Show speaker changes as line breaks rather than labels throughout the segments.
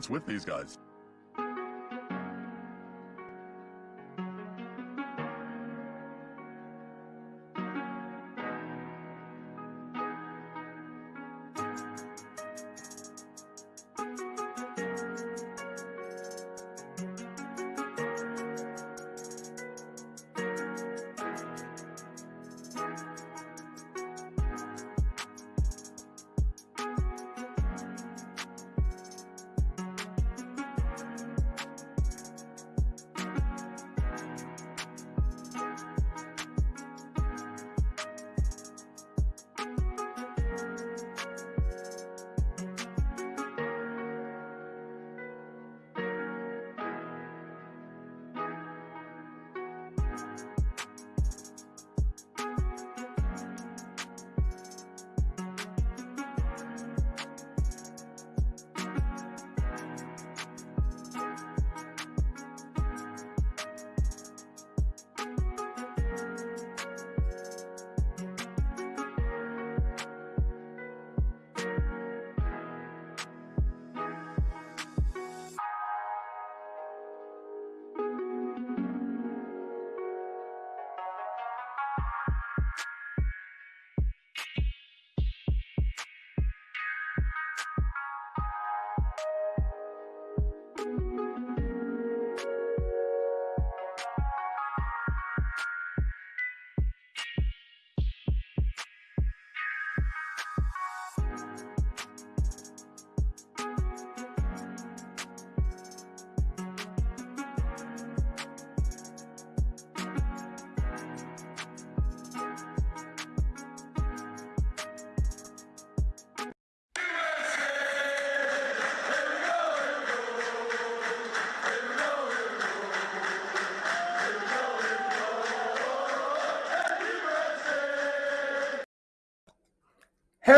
What's with these guys?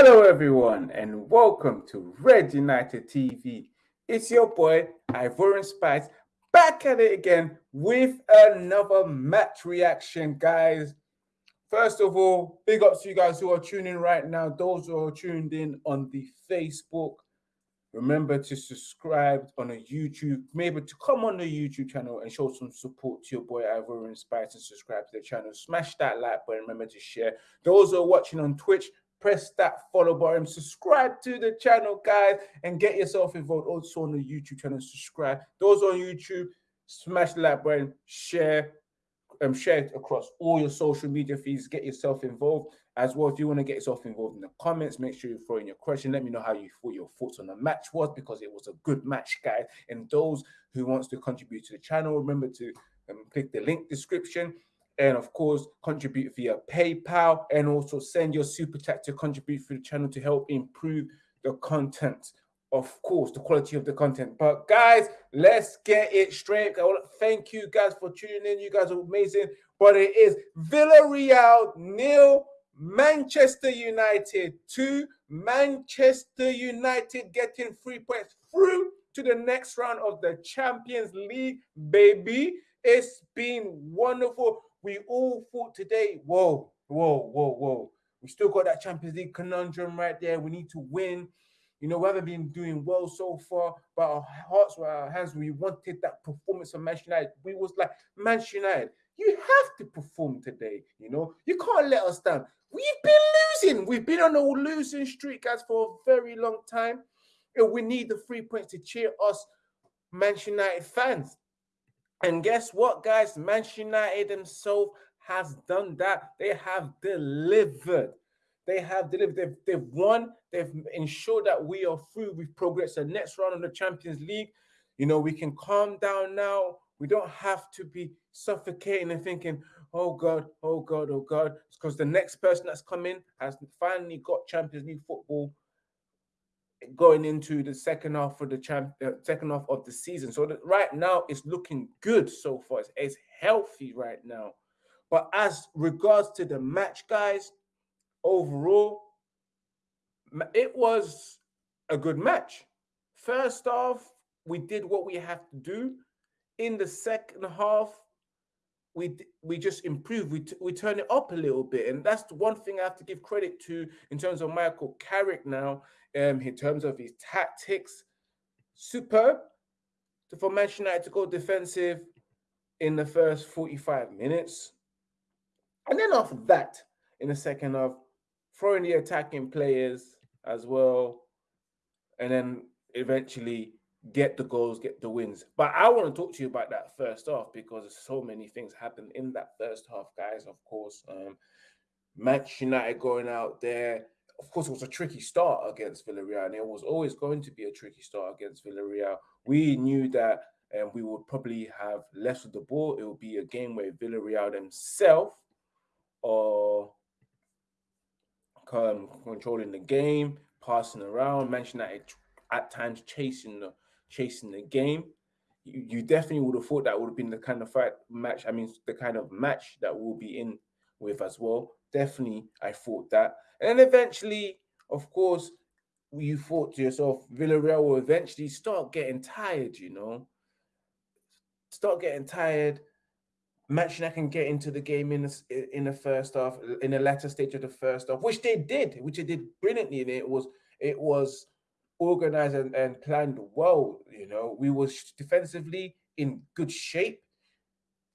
Hello, everyone, and welcome to Red United TV. It's your boy Ivorian Spice back at it again with another match reaction, guys. First of all, big ups to you guys who are tuning right now. Those who are tuned in on the Facebook, remember to subscribe on a YouTube. Maybe to come on the YouTube channel and show some support to your boy Ivorian Spice and subscribe to the channel. Smash that like button. Remember to share. Those who are watching on Twitch, press that follow button, subscribe to the channel, guys, and get yourself involved also on the YouTube channel. Subscribe. Those on YouTube, smash the like button, share, um, share it across all your social media feeds. Get yourself involved as well. If you want to get yourself involved in the comments, make sure you throw in your question. Let me know how you thought your thoughts on the match was because it was a good match, guys. And those who wants to contribute to the channel, remember to um, click the link description and of course contribute via PayPal and also send your super chat to contribute for the channel to help improve the content. Of course, the quality of the content. But guys, let's get it straight. Thank you guys for tuning in. You guys are amazing. But it is Villarreal nil, Manchester United two. Manchester United getting three points through to the next round of the Champions League, baby. It's been wonderful we all thought today, whoa, whoa, whoa, whoa. We still got that Champions League conundrum right there. We need to win. You know, we haven't been doing well so far, but our hearts were our hands. We wanted that performance of Manchester United. We was like, Manchester United, you have to perform today. You know, you can't let us down. We've been losing. We've been on a losing streak, guys, for a very long time. And we need the three points to cheer us, Manchester United fans. And guess what, guys? Manchester United themselves has done that. They have delivered. They have delivered. They've, they've won. They've ensured that we are through. We've progressed the next round of the Champions League. You know, we can calm down now. We don't have to be suffocating and thinking, oh God, oh God, oh God. It's because the next person that's coming has finally got Champions League football going into the second half of the champ, uh, second half of the season. So right now it's looking good so far. It's, it's healthy right now. But as regards to the match, guys, overall, it was a good match. First off, we did what we have to do. In the second half, we we just improve We we turn it up a little bit, and that's the one thing I have to give credit to in terms of Michael Carrick now. Um, in terms of his tactics, superb for Manchester United to go defensive in the first 45 minutes. And then after that, in the second half, throwing the attacking players as well. And then eventually get the goals, get the wins. But I want to talk to you about that first half because so many things happened in that first half, guys. Of course, um, Manchester United going out there. Of course, it was a tricky start against Villarreal, and it was always going to be a tricky start against Villarreal. We knew that um, we would probably have less of the ball. It would be a game where Villarreal themselves are um, controlling the game, passing around. Manchester United at times chasing the chasing the game. You, you definitely would have thought that would have been the kind of fight match. I mean, the kind of match that we'll be in with as well. Definitely, I thought that. And eventually, of course, you thought to yourself, Villarreal will eventually start getting tired, you know, start getting tired. Manchester can get into the game in the, in the first half, in the latter stage of the first half, which they did, which they did brilliantly. And it was it was organized and, and planned well. You know, we was defensively in good shape.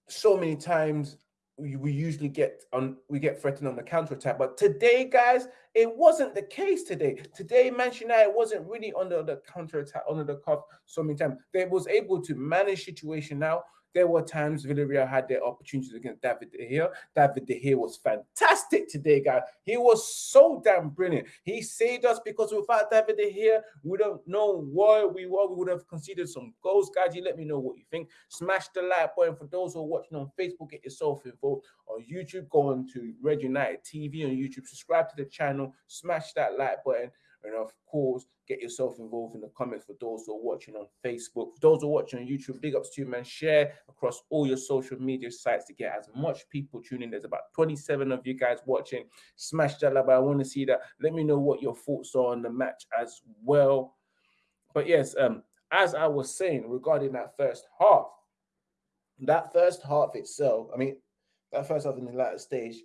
So many times we, we usually get on we get threatened on the counter attack, but today, guys, it wasn't the case today. Today, Manchester United wasn't really under the counter attack, under the cuff so many times. They was able to manage situation now there were times Villarreal had their opportunities against David De Gea. David De Gea was fantastic today, guys. He was so damn brilliant. He saved us because without David De Gea, we don't know where we were. We would have conceded some goals, guys. You let me know what you think. Smash the like button for those who are watching on Facebook. Get yourself involved on YouTube. Go on to Red United TV on YouTube. Subscribe to the channel. Smash that like button. And of course, get yourself involved in the comments for those who are watching on Facebook. For those who are watching on YouTube, big ups to you, man. Share across all your social media sites to get as much people tuning. There's about 27 of you guys watching. Smash that like I want to see that. Let me know what your thoughts are on the match as well. But yes, um, as I was saying regarding that first half, that first half itself, I mean, that first half in the latter stage,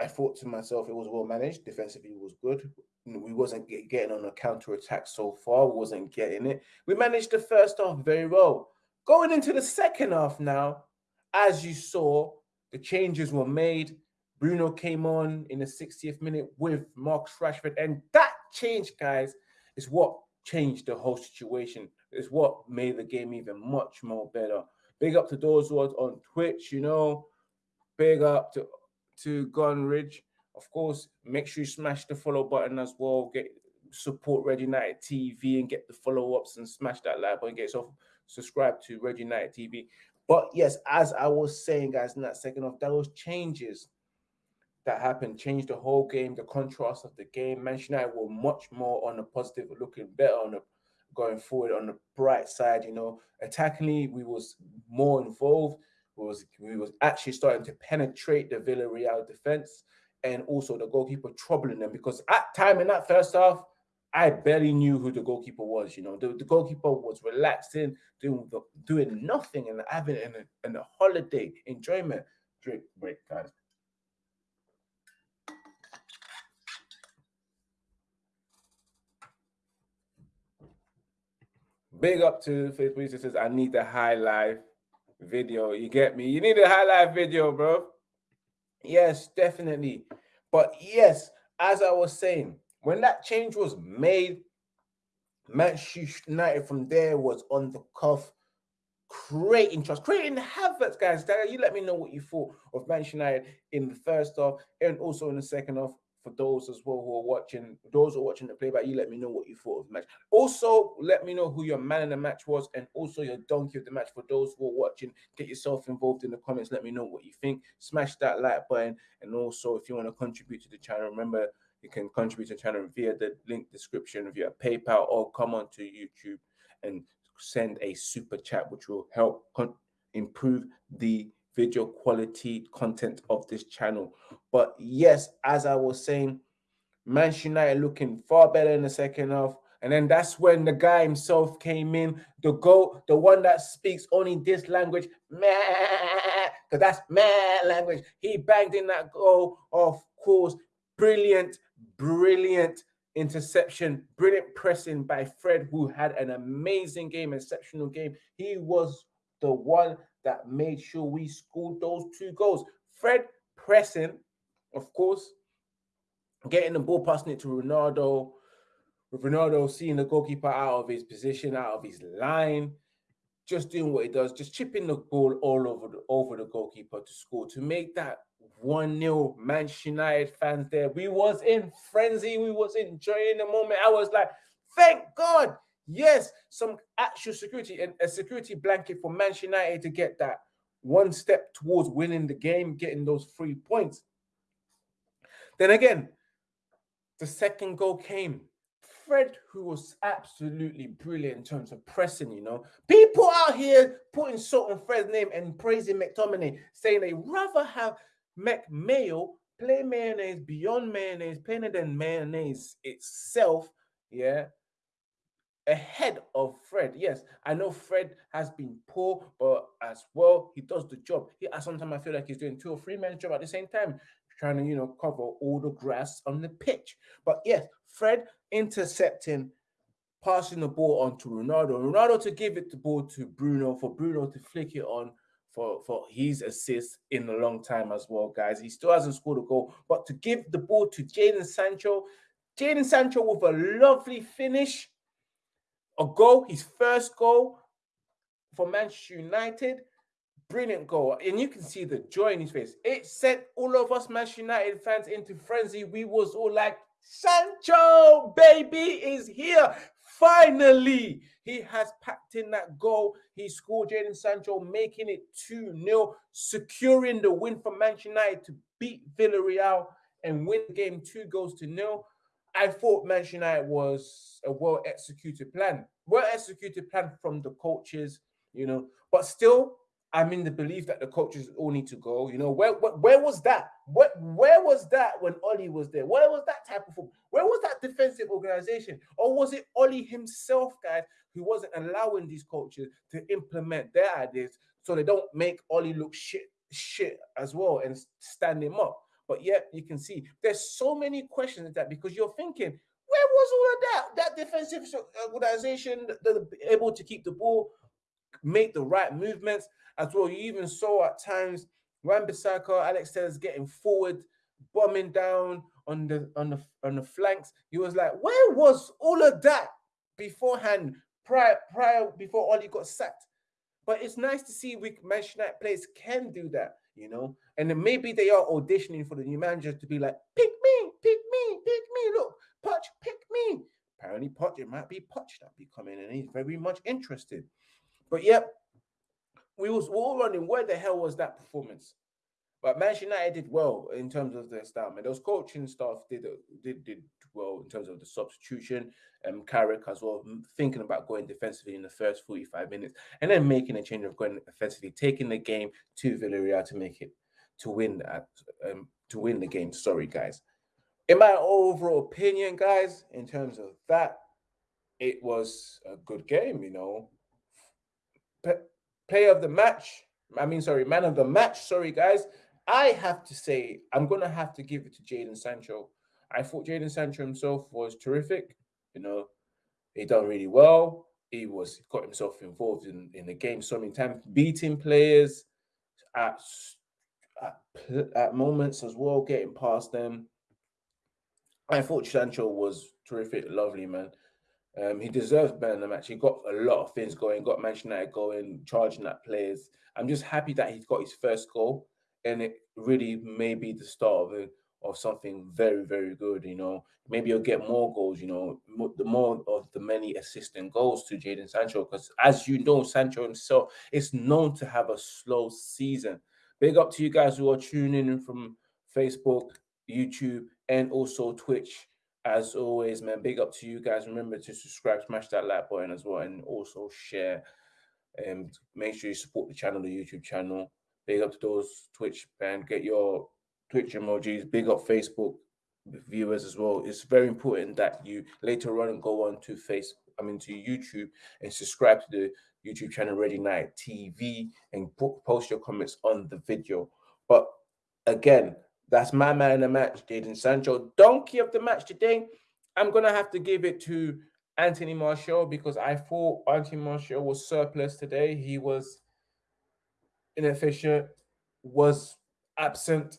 I thought to myself it was well managed. Defensively was good we wasn't get, getting on a counter attack so far. Wasn't getting it. We managed the first half very well. Going into the second half now, as you saw, the changes were made. Bruno came on in the 60th minute with Marcus Rashford, and that change, guys, is what changed the whole situation. It's what made the game even much more better. Big up to those who are on Twitch, you know. Big up to to Gunridge. Of course, make sure you smash the follow button as well. Get support Red United TV and get the follow ups and smash that like button. Get yourself subscribed to Red United TV. But yes, as I was saying, guys, in that second half, those changes that happened changed the whole game, the contrast of the game. Manchester United were much more on the positive, looking better on the going forward on the bright side. You know, attackingly, we was more involved. Was we was actually starting to penetrate the Villarreal defense and also the goalkeeper troubling them because at time in that first half, I barely knew who the goalkeeper was. You know, the, the goalkeeper was relaxing, doing doing nothing, and having an, an, a holiday enjoyment. Drink break, guys. Big up to Facebook. It says, I need the high life video. You get me? You need a highlight video, bro. Yes, definitely. But yes, as I was saying, when that change was made, Manchester United from there was on the cuff, creating trust, creating havoc, guys. You let me know what you thought of Manchester United in the first half and also in the second half for those as well who are watching, those who are watching the playback, you let me know what you thought of the match. Also, let me know who your man in the match was and also your donkey of the match for those who are watching. Get yourself involved in the comments. Let me know what you think. Smash that like button. And also, if you want to contribute to the channel, remember you can contribute to the channel via the link description via PayPal or come on to YouTube and send a super chat, which will help improve the video quality content of this channel. But yes, as I was saying, Manchester United looking far better in the second half. And then that's when the guy himself came in, the goat, the one that speaks only this language, because that's man language. He banged in that goal, of course. Brilliant, brilliant interception, brilliant pressing by Fred, who had an amazing game, exceptional game. He was the one that made sure we scored those two goals. Fred pressing, of course, getting the ball, passing it to Ronaldo. With Ronaldo seeing the goalkeeper out of his position, out of his line, just doing what he does, just chipping the ball all over the over the goalkeeper to score to make that one 0 Manchester United fans there. We was in frenzy, we was enjoying the moment. I was like, thank God, yes, some actual security and a security blanket for Manchester United to get that one step towards winning the game, getting those three points. Then again, the second goal came. Fred, who was absolutely brilliant in terms of pressing, you know, people out here putting salt on Fred's name and praising McTominay, saying they rather have McMayo play mayonnaise beyond mayonnaise, plainer than mayonnaise itself, yeah, ahead of Fred. Yes, I know Fred has been poor, but as well, he does the job. He, sometimes I feel like he's doing two or three men's job at the same time, trying to, you know, cover all the grass on the pitch. But yes, Fred intercepting, passing the ball on to Ronaldo. Ronaldo to give it the ball to Bruno for Bruno to flick it on for, for his assist in a long time as well, guys. He still hasn't scored a goal, but to give the ball to Jadon Sancho, Jadon Sancho with a lovely finish a goal, his first goal for Manchester United. Brilliant goal. And you can see the joy in his face. It sent all of us Manchester United fans into frenzy. We was all like, Sancho, baby, is here. Finally, he has packed in that goal. He scored Jadon Sancho, making it 2-0, securing the win for Manchester United to beat Villarreal and win the game two goals to nil. I thought Manchester United was a well executed plan, well executed plan from the coaches, you know, but still, I'm in the belief that the coaches all need to go. You know, where where, where was that? Where, where was that when Ole was there? Where was that type of football? Where was that defensive organization? Or was it Ole himself, guys, who wasn't allowing these coaches to implement their ideas so they don't make Ole look shit shit as well and stand him up? But yet you can see there's so many questions that because you're thinking, where was all of that? That defensive uh, organization, that able to keep the ball, make the right movements as well. You even saw at times Wan-Bissaka, Alex Telles getting forward, bombing down on the on the on the flanks. He was like, where was all of that beforehand, prior prior before Ole got sacked? But it's nice to see we Manchester United players can do that you know. And then maybe they are auditioning for the new manager to be like, pick me, pick me, pick me. Look, Poch, pick me. Apparently, Poch, it might be Poch that be coming, and he's very much interested. But yep, we was all running. Where the hell was that performance? But Manchester United did well in terms of their style. Man, those coaching staff did did did well in terms of the substitution. Um, Carrick as well, thinking about going defensively in the first 45 minutes and then making a change of going offensively, taking the game to Villarreal to make it to win that um, to win the game. Sorry, guys. In my overall opinion, guys, in terms of that, it was a good game. You know, P- player of the match. I mean, sorry, man of the match. Sorry, guys. I have to say, I'm gonna have to give it to Jadon Sancho. I thought Jadon Sancho himself was terrific. You know, he done really well. He was got himself involved in, in the game so many times, beating players at, at, at moments as well, getting past them. I thought Sancho was terrific, lovely man. Um, he deserves better than the match. He got a lot of things going, got Manchester United going, charging at players. I'm just happy that he's got his first goal, and it really may be the start of of something very, very good. You know, maybe you'll get more goals. You know, the more of the many assistant goals to Jadon Sancho, because as you know, Sancho himself is known to have a slow season. Big up to you guys who are tuning in from Facebook, YouTube, and also Twitch. As always, man, big up to you guys. Remember to subscribe, smash that like button as well, and also share. And make sure you support the channel, the YouTube channel. Big up to those Twitch and get your Twitch emojis, big up Facebook viewers as well. It's very important that you later on go on to face, I mean to YouTube and subscribe to the YouTube channel Red United TV and post your comments on the video. But again, that's my man in the match, Jadon Sancho. Donkey of the match today. I'm gonna have to give it to Anthony Martial because I thought Anthony Martial was surplus today. He was inefficient, was absent,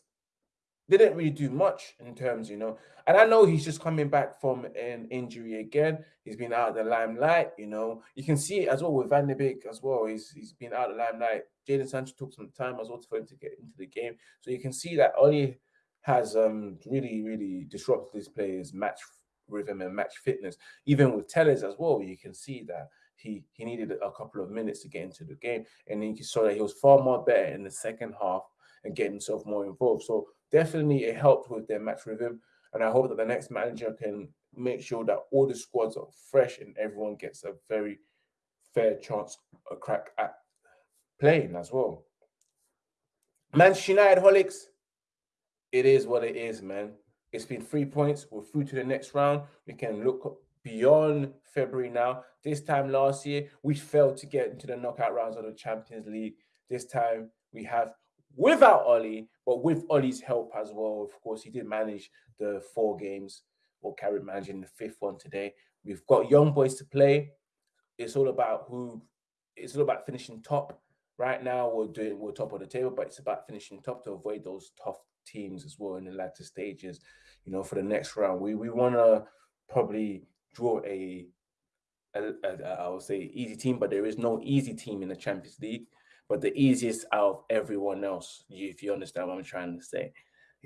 didn't really do much in terms, you know. And I know he's just coming back from an injury again. He's been out of the limelight, you know. You can see it as well with Van de Beek as well. He's he's been out of the limelight. Jadon Sancho took some time as well for him to get into the game. So you can see that Ole has um really, really disrupted his players' match rhythm and match fitness. Even with Telles as well, you can see that he he needed a couple of minutes to get into the game. And then you saw that he was far more better in the second half and getting himself more involved. So definitely it helped with their match rhythm. And I hope that the next manager can make sure that all the squads are fresh and everyone gets a very fair chance, a crack at playing as well. Manchester United holics, it is what it is, man. It's been three points. We're through to the next round. We can look beyond February now. This time last year, we failed to get into the knockout rounds of the Champions League. This time we have without Ole, but with Ole's help as well. Of course, he did manage the four games or Carrick managing the fifth one today. We've got young boys to play. It's all about who. It's all about finishing top. Right now, we're doing we're top of the table, but it's about finishing top to avoid those tough teams as well in the latter stages. You know, for the next round, we we want to probably draw a, a, a I would say easy team, but there is no easy team in the Champions League but the easiest out of everyone else, if you understand what I'm trying to say.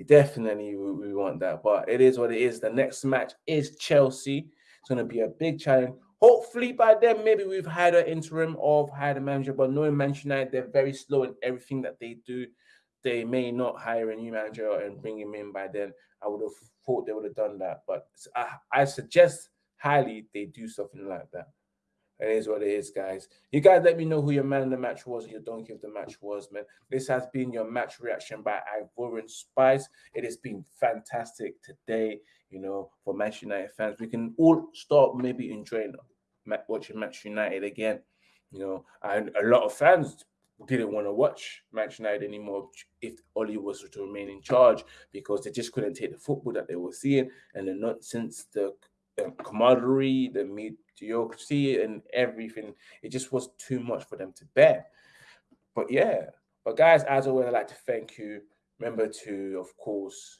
Definitely, we, we want that. But it is what it is. The next match is Chelsea. It's going to be a big challenge. Hopefully, by then, maybe we've had an interim of hired a manager. But knowing Manchester United, they're very slow in everything that they do. They may not hire a new manager and bring him in by then. I would have thought they would have done that. But I, I suggest highly they do something like that. It is what it is, guys. You guys let me know who your man in the match was, your donkey of the match was, man. This has been your match reaction by Ivorian Spice. It has been fantastic today, you know, for Manchester United fans. We can all start maybe enjoying watching Manchester United again. You know, and a lot of fans didn't want to watch Manchester United anymore if Ole was to remain in charge because they just couldn't take the football that they were seeing and the nonsense, the the camaraderie, the mediocrity, and everything. It just was too much for them to bear. But yeah, but guys, as always, I'd like to thank you. Remember to, of course,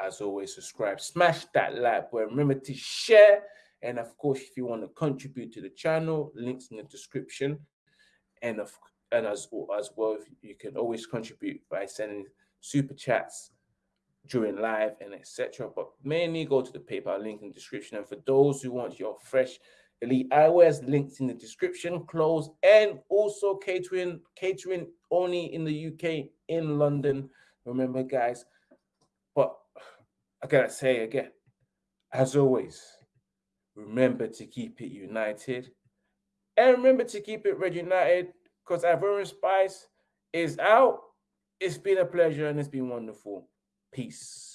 as always, subscribe, smash that like button. Remember to share. And of course, if you want to contribute to the channel, links in the description. And of and as, as well, you can always contribute by sending super chats during live and etc. But mainly go to the PayPal link in the description. And for those who want your fresh elite eyewear, links in the description, clothes, and also catering, catering only in the UK in London. Remember, guys. But I gotta say again, as always, remember to keep it united. And remember to keep it red united because Ivorian Spice is out. It's been a pleasure and it's been wonderful. Peace.